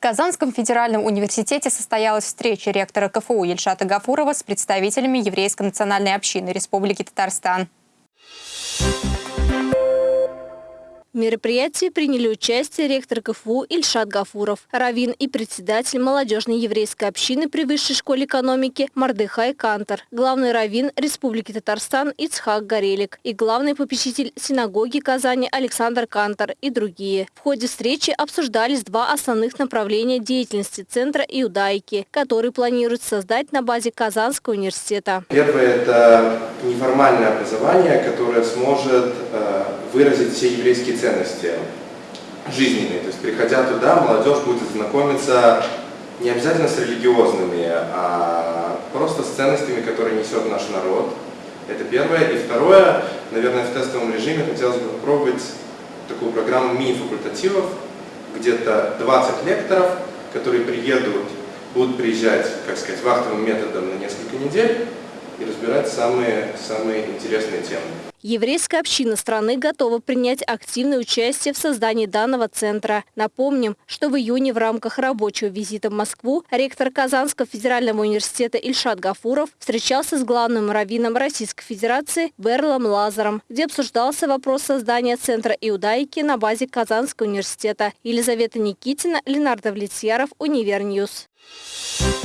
Казанском федеральном университете состоялась встреча ректора КФУ Ильшата Гафурова с представителями еврейской национальной общины Республики Татарстан. В мероприятии приняли участие ректор КФУ Ильшат Гафуров, раввин и председатель молодежной еврейской общины при Высшей школе экономики Мордехай Кантор, главный раввин Республики Татарстан Ицхак Горелик и главный попечитель синагоги Казани Александр Кантор и другие. В ходе встречи обсуждались два основных направления деятельности Центра иудаики, который планирует создать на базе Казанского университета. Первое – это неформальное образование, которое сможет э, выразить все еврейские ценности жизненные. То есть, приходя туда, молодежь будет знакомиться не обязательно с религиозными, а просто с ценностями, которые несет наш народ. Это первое. И второе, наверное, в тестовом режиме хотелось бы попробовать такую программу мини-факультативов, где-то 20 лекторов, которые приедут, будут приезжать, как сказать, вахтовым методом на несколько недель и разбирать самые, самые интересные темы. Еврейская община страны готова принять активное участие в создании данного центра. Напомним, что в июне в рамках рабочего визита в Москву ректор Казанского федерального университета Ильшат Гафуров встречался с главным раввином Российской Федерации Берлом Лазаром, где обсуждался вопрос создания центра иудаики на базе Казанского университета. Елизавета Никитина, Ленар Довлетьяров, Univer News. Thank.